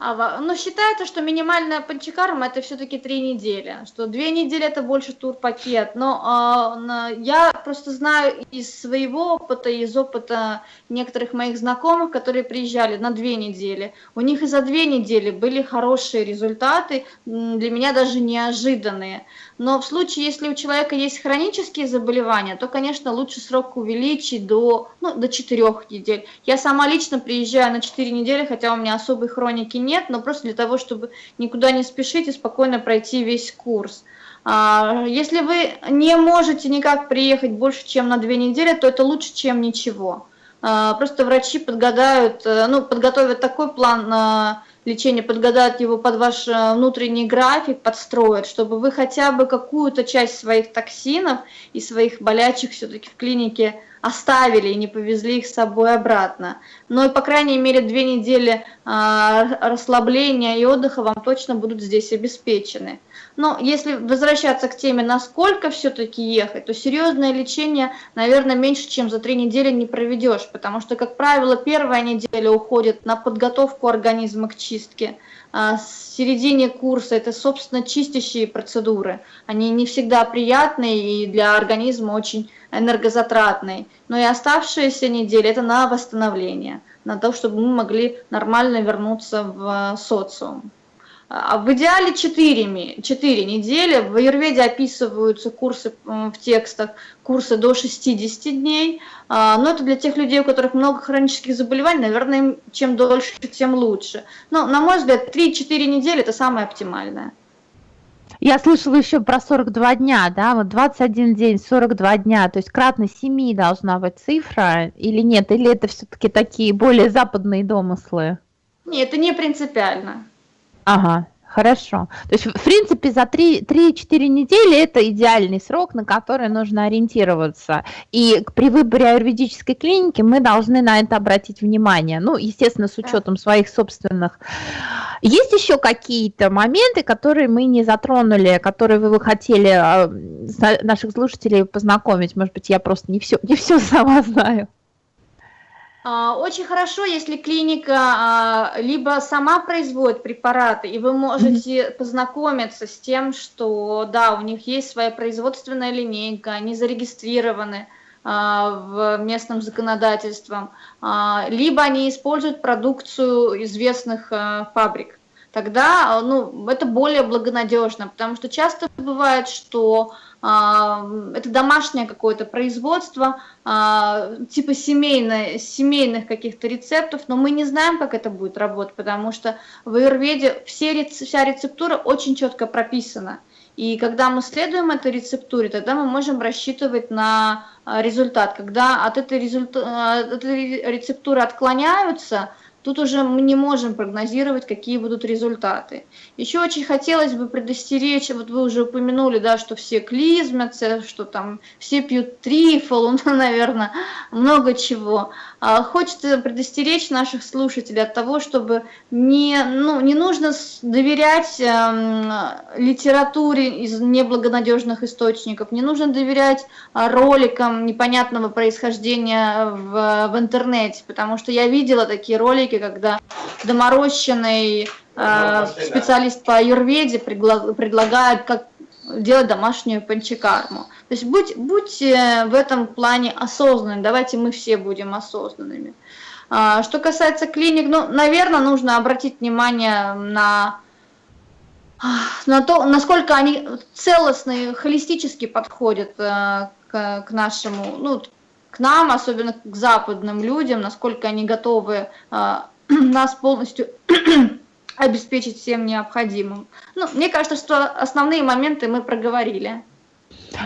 А, ну, считается, что минимальная панчакарма это все-таки три недели, что две недели это больше турпакет. Но а, я просто знаю из своего опыта, из опыта некоторых моих знакомых, которые приезжали на две недели. У них и за две недели были хорошие результаты, для меня даже неожиданные. Но в случае, если у человека есть хронические заболевания, то, конечно, лучше срок увеличить до, ну, до 4 недель. Я сама лично приезжаю на 4 недели, хотя у меня особой хроники нет, но просто для того, чтобы никуда не спешить и спокойно пройти весь курс. А, если вы не можете никак приехать больше, чем на 2 недели, то это лучше, чем ничего. А, просто врачи подгадают, э, ну, подготовят такой план лечения, подгадают его под ваш э, внутренний график, подстроят, чтобы вы хотя бы какую-то часть своих токсинов и своих болячек все-таки в клинике оставили и не повезли их с собой обратно. Но, и по крайней мере, две недели э, расслабления и отдыха вам точно будут здесь обеспечены. Но если возвращаться к теме, насколько все-таки ехать, то серьезное лечение, наверное, меньше, чем за три недели не проведешь, потому что, как правило, первая неделя уходит на подготовку организма к чистке, а с середине курса это, собственно, чистящие процедуры. Они не всегда приятные и для организма очень энергозатратные. Но и оставшиеся недели – это на восстановление, на то, чтобы мы могли нормально вернуться в социум. А в идеале 4, 4 недели. В Аюрведе описываются курсы в текстах, курсы до 60 дней. А, но это для тех людей, у которых много хронических заболеваний, наверное, чем дольше, тем лучше. Но, на мой взгляд, 3-4 недели – это самое оптимальное. Я слышала еще про 42 дня, да, вот 21 день, 42 дня, то есть кратно 7 должна быть цифра или нет, или это все-таки такие более западные домыслы? Нет, это не принципиально. Ага, хорошо. То есть, в принципе, за 3-4 недели это идеальный срок, на который нужно ориентироваться. И при выборе аюрведической клиники мы должны на это обратить внимание. Ну, естественно, с учетом своих собственных. Есть еще какие-то моменты, которые мы не затронули, которые вы, вы хотели а, наших слушателей познакомить? Может быть, я просто не все, не все <laughs> сама знаю. А, очень хорошо, если клиника а, либо сама производит препараты, и вы можете познакомиться с тем, что да, у них есть своя производственная линейка, они зарегистрированы а, в местном законодательством, либо они используют продукцию известных фабрик. Тогда ну, это более благонадежно, потому что часто бывает, что это домашнее какое-то производство, а, типа семейное, семейных каких-то рецептов, но мы не знаем, как это будет работать, потому что в Аюрведе все, вся рецептура очень четко прописана. И когда мы следуем этой рецептуре, тогда мы можем рассчитывать на а, результат. Когда от этой, результа... от этой рецептуры отклоняются, Тут уже мы не можем прогнозировать, какие будут результаты. Еще очень хотелось бы предостеречь, вот вы уже упомянули, да, что все клизмятся, что там все пьют трифол, <laughs> ну, наверное, много чего. А хочется предостеречь наших слушателей от того, чтобы не, ну, не нужно доверять э, литературе из неблагонадежных источников, не нужно доверять а, роликам непонятного происхождения в, в интернете, потому что я видела такие ролики, когда доморощенный э, специалист по аюрведе предлагает, как делать домашнюю панчакарму. То есть будь, будь в этом плане осознанным, давайте мы все будем осознанными. А, что касается клиник, ну, наверное, нужно обратить внимание на, на то, насколько они целостно холистически подходят э, к, к нашему, ну, к нам, особенно к западным людям, насколько они готовы э, <clears throat> нас полностью <clears throat> обеспечить всем необходимым. Ну, мне кажется, что основные моменты мы проговорили.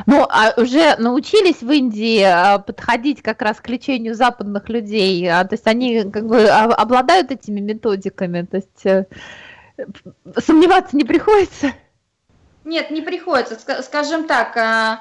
Ну, а уже научились в Индии а, подходить как раз к лечению западных людей, а, то есть они как бы обладают этими методиками, то есть э, сомневаться не приходится? Нет, не приходится. Скажем так, а,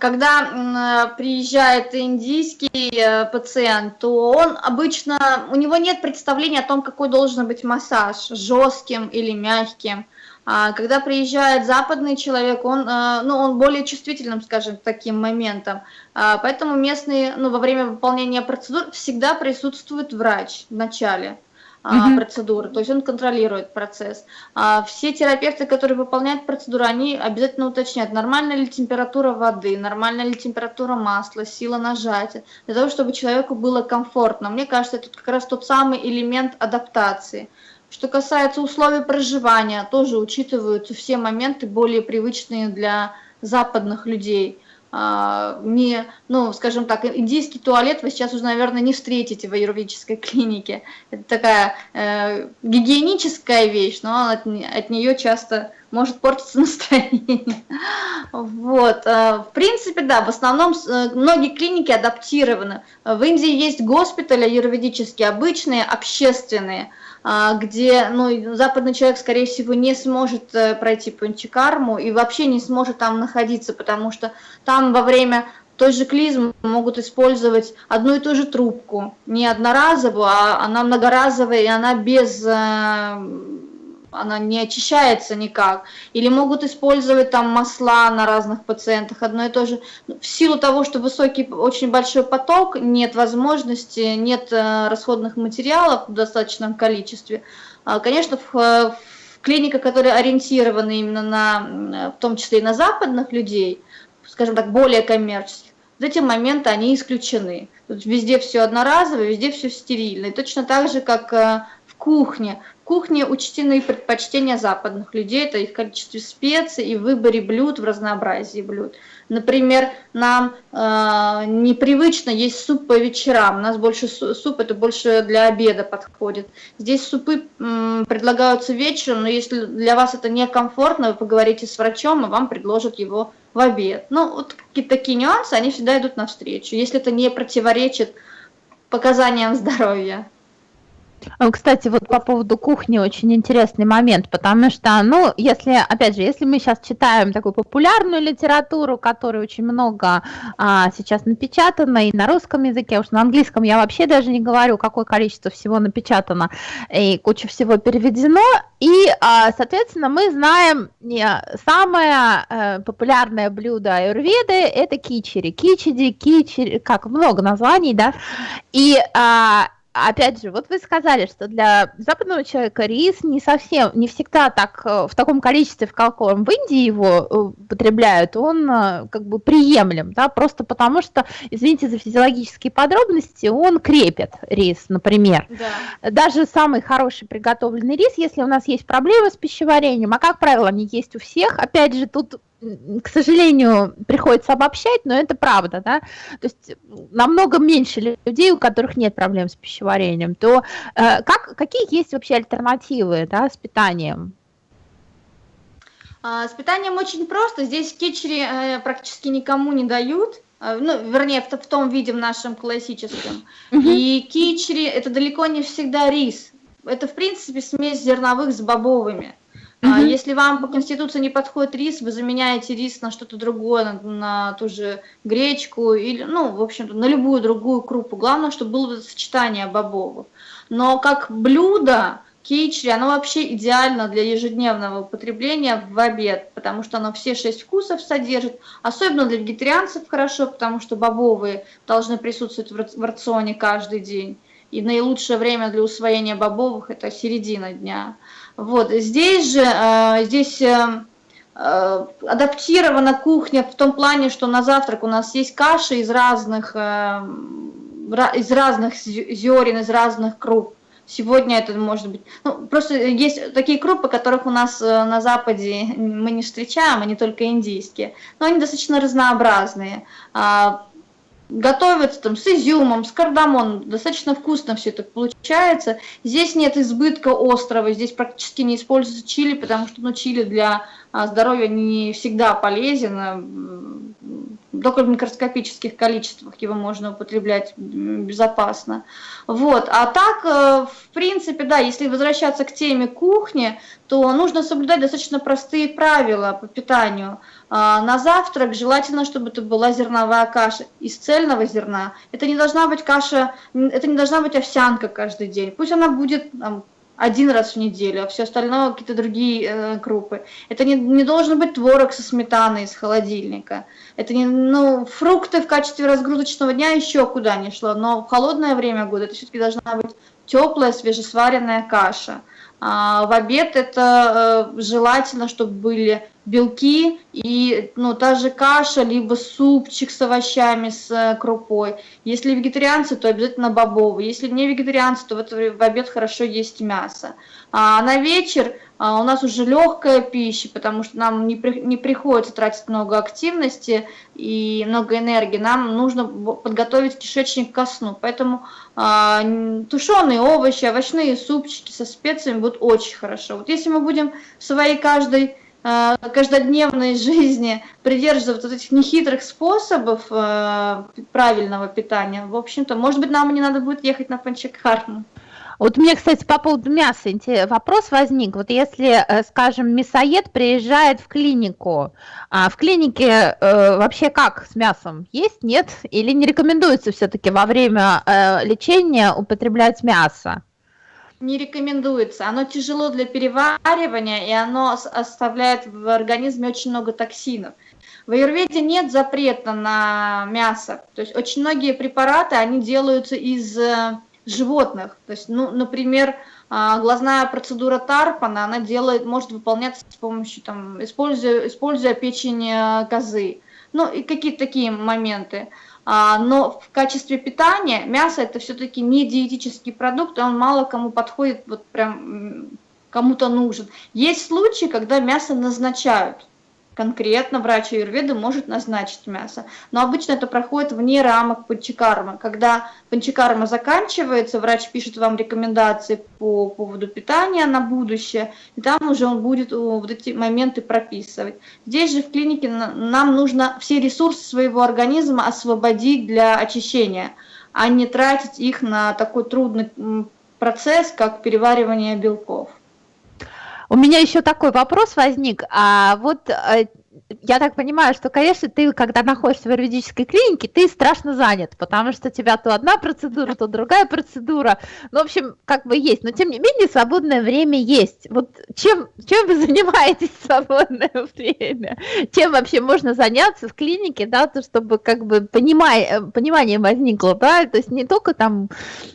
когда приезжает индийский э, пациент, то он обычно, у него нет представления о том, какой должен быть массаж, жестким или мягким. А когда приезжает западный человек, он, э, ну, он более чувствительным, скажем, к таким моментам. А, поэтому местные, ну, во время выполнения процедур всегда присутствует врач в начале mm-hmm. процедуры, то есть он контролирует процесс. А все терапевты, которые выполняют процедуру, они обязательно уточняют, нормальная ли температура воды, нормальная ли температура масла, сила нажатия, для того, чтобы человеку было комфортно. Мне кажется, это как раз тот самый элемент адаптации. Что касается условий проживания, тоже учитываются все моменты более привычные для западных людей. А, не, ну, скажем так, индийский туалет вы сейчас уже, наверное, не встретите в аюрведической <laughs> клинике. Это такая э, гигиеническая вещь, но от, от нее часто может портиться <laughs> настроение. Вот. Э, в принципе, да, в основном э, многие клиники адаптированы. В Индии есть госпитали аюрведические, обычные, общественные, а, где ну, западный человек, скорее всего, не сможет э, пройти панчикарму и вообще не сможет там находиться, потому что там во время той же клизмы могут использовать одну и ту же трубку, не одноразовую, а она многоразовая, и она без э, она не очищается никак. Или могут использовать там масла на разных пациентах, одно и то же. В силу того, что высокий, очень большой поток, нет возможности, нет э, расходных материалов в достаточном количестве. А, конечно, в, в клиниках, которые ориентированы именно на, в том числе и на западных людей, скажем так, более коммерческих, вот эти моменты, они исключены. Тут везде все одноразовое, везде все стерильно. Точно так же, как э, в кухне. В кухне учтены предпочтения западных людей, это их количестве специй и выборе блюд в разнообразии блюд. Например, нам э, непривычно есть суп по вечерам. У нас больше суп, это больше для обеда подходит. Здесь супы э, предлагаются вечером, но если для вас это некомфортно, вы поговорите с врачом, и вам предложат его в обед. Ну, вот какие-то такие нюансы, они всегда идут навстречу, если это не противоречит показаниям здоровья. А, кстати, вот по поводу кухни очень интересный момент, потому что, ну, если, опять же, если мы сейчас читаем такую популярную литературу, которой очень много а, сейчас напечатано и на русском языке, уж на английском я вообще даже не говорю, какое количество всего напечатано и куча всего переведено, и, а, соответственно, мы знаем самое а, популярное блюдо аюрведы – это кичери, кичиди, кичери, как много названий, да, и а, опять же, вот вы сказали, что для западного человека рис не совсем, не всегда так э, в таком количестве, в каком в Индии его э, потребляют, он э, как бы приемлем, да, просто потому что, извините за физиологические подробности, он крепит рис, например. Да. Даже самый хороший приготовленный рис, если у нас есть проблемы с пищеварением, а как правило они есть у всех, опять же, тут к сожалению, приходится обобщать, но это правда, да, то есть намного меньше людей, у которых нет проблем с пищеварением, то э, как, какие есть вообще альтернативы, да, с питанием? А, с питанием очень просто, здесь кетчери э, практически никому не дают, э, ну, вернее, в, в том виде в нашем классическом. Mm -hmm. И кичери это далеко не всегда рис. Это, в принципе, смесь зерновых с бобовыми. А если вам по конституции не подходит рис, вы заменяете рис на что-то другое, на, на ту же гречку или, ну, в общем-то, на любую другую крупу. Главное, чтобы было сочетание бобовых. Но как блюдо кичри, оно вообще идеально для ежедневного употребления в обед, потому что оно все шесть вкусов содержит. Особенно для вегетарианцев хорошо, потому что бобовые должны присутствовать в рационе каждый день. И наилучшее время для усвоения бобовых – это середина дня. Вот, здесь же, э, здесь э, э, адаптирована кухня в том плане, что на завтрак у нас есть каши из разных, из разных зерен, из разных круп. Сегодня это может быть... Ну, просто есть такие крупы, которых у нас на Западе мы не встречаем, они только индийские. Но они достаточно разнообразные. Готовится там с изюмом, с кардамоном, достаточно вкусно все это получается. Здесь нет избытка острова, здесь практически не используется чили, потому что ну, чили для а, здоровья не всегда полезен, только в микроскопических количествах его можно употреблять безопасно. Вот. А так, э, в принципе, да, если возвращаться к теме кухни, то нужно соблюдать достаточно простые правила по питанию. А, на завтрак желательно, чтобы это была зерновая каша из цельного зерна. Это не должна быть каша, это не должна быть овсянка каждый день. Пусть она будет там, один раз в неделю, а все остальное какие-то другие э, крупы. Это не, не должен быть творог со сметаной из холодильника. Это не, ну, фрукты в качестве разгрузочного дня еще куда не шло, но в холодное время года это все-таки должна быть теплая, свежесваренная каша. А в обед это э, желательно, чтобы были белки и ну, та же каша, либо супчик с овощами, с э, крупой. Если вегетарианцы, то обязательно бобовый. Если не вегетарианцы, то в, в обед хорошо есть мясо. А на вечер а, у нас уже легкая пища, потому что нам не, при, не приходится тратить много активности и много энергии. Нам нужно подготовить кишечник ко сну. Поэтому а, тушеные овощи, овощные супчики со специями будут очень хорошо. Вот если мы будем в своей каждой Э, каждодневной <laughs> жизни придерживаться вот этих нехитрых способов э, правильного питания, в общем-то, может быть, нам не надо будет ехать на Панчакарну. Вот мне, кстати, по поводу мяса вопрос возник. Вот если, э, скажем, мясоед приезжает в клинику, а в клинике э, вообще как с мясом? Есть, нет? Или не рекомендуется все-таки во время э, лечения употреблять мясо? не рекомендуется. Оно тяжело для переваривания, и оно оставляет в организме очень много токсинов. В аюрведе нет запрета на мясо. То есть очень многие препараты, они делаются из э, животных. То есть, ну, например, а, глазная процедура Тарпана, она делает, может выполняться с помощью, там, используя, используя печень э, козы. Ну, и какие-то такие моменты. А, но в качестве питания мясо это все-таки не диетический продукт, он мало кому подходит, вот прям кому-то нужен. Есть случаи, когда мясо назначают, конкретно врач аюрведы может назначить мясо. Но обычно это проходит вне рамок панчакармы. Когда панчакарма заканчивается, врач пишет вам рекомендации по поводу питания на будущее, и там уже он будет вот эти моменты прописывать. Здесь же в клинике нам нужно все ресурсы своего организма освободить для очищения, а не тратить их на такой трудный процесс, как переваривание белков. У меня еще такой вопрос возник. А вот э, я так понимаю, что, конечно, ты, когда находишься в юридической клинике, ты страшно занят, потому что у тебя то одна процедура, то другая процедура. Ну, в общем, как бы есть. Но, тем не менее, свободное время есть. Вот чем, чем вы <laughs> занимаетесь в свободное время? Чем вообще можно заняться в клинике, да, то, чтобы как бы понимай, э, понимание возникло, да, то есть не только там,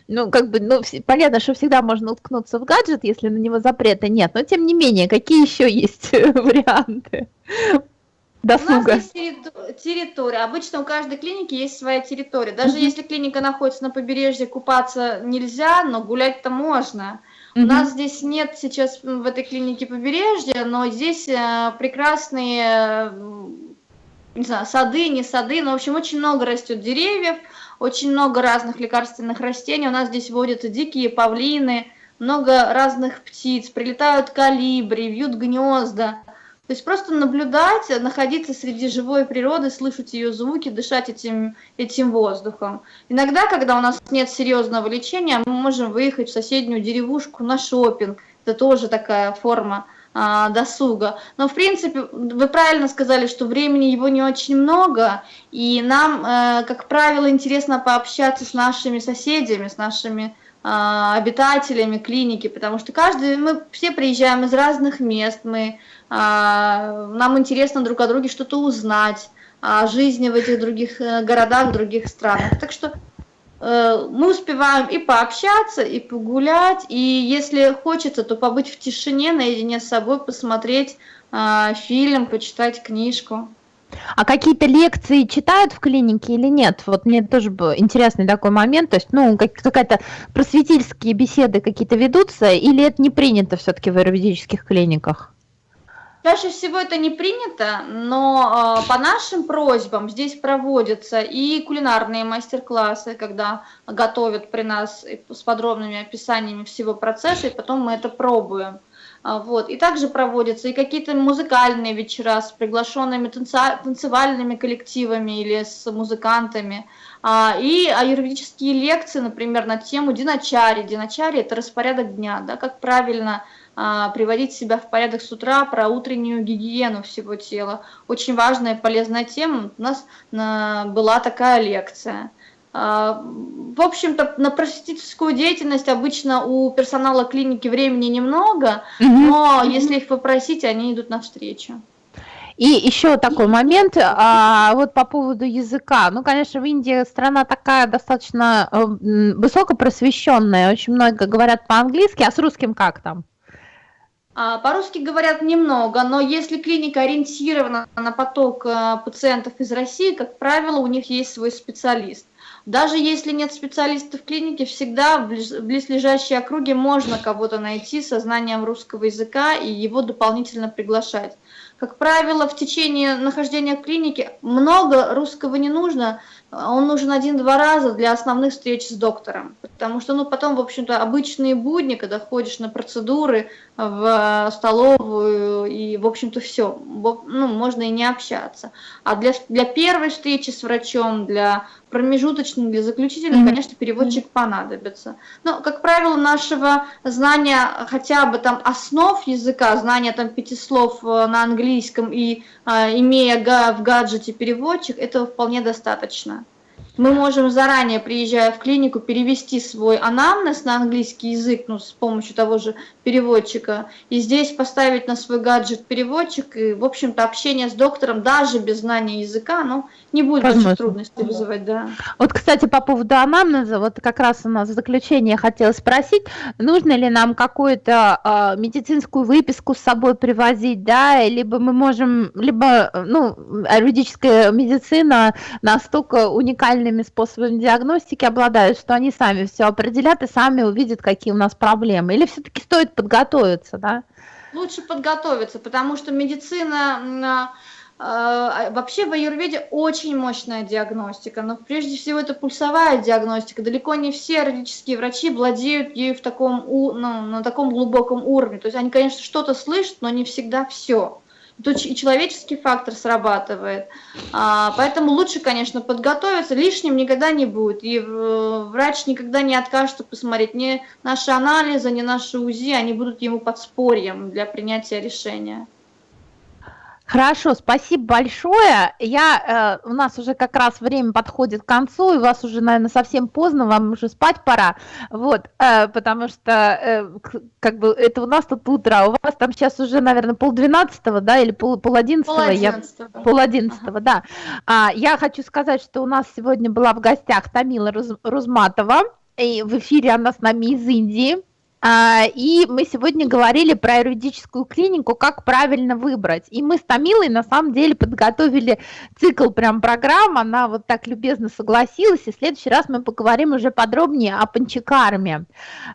ну, как бы, ну, понятно, что всегда можно уткнуться в гаджет, если на него запрета нет, но, тем не менее, какие еще есть <laughs> варианты? Досуга? У нас есть территория. Обычно у каждой клиники есть своя территория. Даже mm если клиника находится на побережье, купаться нельзя, но гулять-то можно. Mm У нас здесь нет сейчас в этой клинике побережья, но здесь э, прекрасные не знаю, сады, не сады, но, в общем, очень много растет деревьев, очень много разных лекарственных растений. У нас здесь водятся дикие павлины, много разных птиц, прилетают калибри, вьют гнезда. То есть просто наблюдать, находиться среди живой природы, слышать ее звуки, дышать этим, этим воздухом. Иногда, когда у нас нет серьезного лечения, мы можем выехать в соседнюю деревушку на шопинг. Это тоже такая форма а, досуга. Но, в принципе, вы правильно сказали, что времени его не очень много, и нам, э, как правило, интересно пообщаться с нашими соседями, с нашими а, обитателями клиники, потому что каждый, мы все приезжаем из разных мест, мы нам интересно друг о друге что-то узнать, о жизни в этих других э, городах, других странах. Так что э, мы успеваем и пообщаться, и погулять, и если хочется, то побыть в тишине, наедине с собой, посмотреть а, фильм, почитать книжку. А какие-то лекции читают в клинике или нет? Вот мне тоже был интересный такой момент. То есть, ну, какая-то просветительские беседы какие-то ведутся, или это не принято все-таки в юридических клиниках? Чаще всего это не принято, но э, по нашим просьбам здесь проводятся и кулинарные мастер-классы, когда готовят при нас с подробными описаниями всего процесса, и потом мы это пробуем. А, вот. И также проводятся и какие-то музыкальные вечера с приглашенными танцевальными коллективами или с музыкантами. А, и аюрведические лекции, например, на тему диначари. Диначари – это распорядок дня, да, как правильно а, приводить себя в порядок с утра, про утреннюю гигиену всего тела. Очень важная и полезная тема. У нас на, была такая лекция. А, в общем-то, на просветительскую деятельность обычно у персонала клиники времени немного, но если их попросить, они идут навстречу. И еще такой момент, а, вот по поводу языка. Ну, конечно, в Индии страна такая достаточно э, высокопросвещенная, очень много говорят по-английски, а с русским как там? А, по-русски говорят немного, но если клиника ориентирована на поток э, пациентов из России, как правило, у них есть свой специалист. Даже если нет специалистов в клинике, всегда в близлежащей округе можно кого-то найти со знанием русского языка и его дополнительно приглашать. Как правило, в течение нахождения в клинике много русского не нужно, он нужен один-два раза для основных встреч с доктором, потому что ну, потом, в общем-то, обычные будни, когда ходишь на процедуры в столовую, и, в общем-то, все, ну, можно и не общаться. А для, для первой встречи с врачом, для промежуточной, для заключительной, mm -hmm. конечно, переводчик понадобится. Но, как правило, нашего знания хотя бы там основ языка, знания там пяти слов э, на английском и а, имея в гаджете переводчик, этого вполне достаточно. Мы можем заранее, приезжая в клинику, перевести свой анамнез на английский язык, ну, с помощью того же переводчика, и здесь поставить на свой гаджет переводчик, и, в общем-то, общение с доктором, даже без знания языка, ну, не будет больших трудностей вызывать, да. Вот, кстати, по поводу анамнеза, вот как раз у нас в заключение хотела спросить, нужно ли нам какую-то э, медицинскую выписку с собой привозить, да, либо мы можем, либо, ну, юридическая медицина настолько уникальная уникальными способами диагностики обладают, что они сами все определят и сами увидят, какие у нас проблемы? Или все-таки стоит подготовиться, да? Лучше подготовиться, потому что медицина э, вообще в аюрведе очень мощная диагностика, но прежде всего это пульсовая диагностика. Далеко не все родические врачи владеют ею в таком, ну, на таком глубоком уровне. То есть они, конечно, что-то слышат, но не всегда все тут и человеческий фактор срабатывает. А, поэтому лучше, конечно, подготовиться, лишним никогда не будет. И врач никогда не откажется посмотреть ни наши анализы, ни наши УЗИ, они будут ему подспорьем для принятия решения. Хорошо, спасибо большое. Я, э, у нас уже как раз время подходит к концу, и у вас уже, наверное, совсем поздно, вам уже спать пора, вот, э, потому что, э, как бы, это у нас тут утро, а у вас там сейчас уже, наверное, полдвенадцатого, да, или пол, пол одиннадцатого? Я, пол одиннадцатого, ага. да. А, я хочу сказать, что у нас сегодня была в гостях Тамила Руз, Рузматова, и в эфире она с нами из Индии. А, и мы сегодня говорили про юридическую клинику, как правильно выбрать. И мы с Томилой на самом деле подготовили цикл прям программ, она вот так любезно согласилась, и в следующий раз мы поговорим уже подробнее о панчикарме.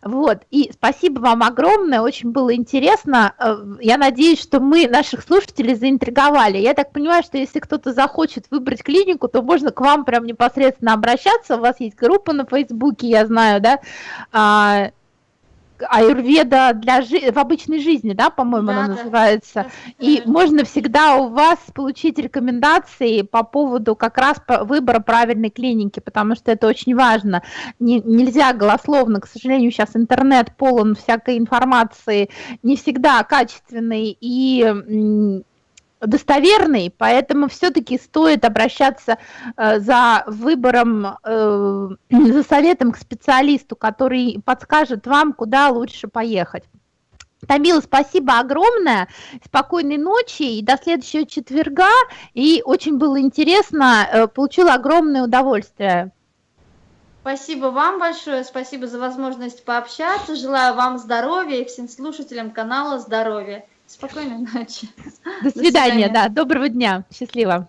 Вот, и спасибо вам огромное, очень было интересно. Э, я надеюсь, что мы наших слушателей заинтриговали. Я так понимаю, что если кто-то захочет выбрать клинику, то можно к вам прям непосредственно обращаться, у вас есть группа на Фейсбуке, я знаю, да, а, аюрведа для жи- в обычной жизни, да, по-моему, да, она да. называется. И да. можно всегда у вас получить рекомендации по поводу как раз выбора правильной клиники, потому что это очень важно. Не, нельзя голословно, к сожалению, сейчас интернет полон всякой информации, не всегда качественной и достоверный, поэтому все-таки стоит обращаться э, за выбором, э, за советом к специалисту, который подскажет вам, куда лучше поехать. Тамила, спасибо огромное, спокойной ночи и до следующего четверга. И очень было интересно, э, получила огромное удовольствие. Спасибо вам большое, спасибо за возможность пообщаться. Желаю вам здоровья и всем слушателям канала здоровья. Спокойной ночи. До свидания, До свидания. да, доброго дня, счастливо.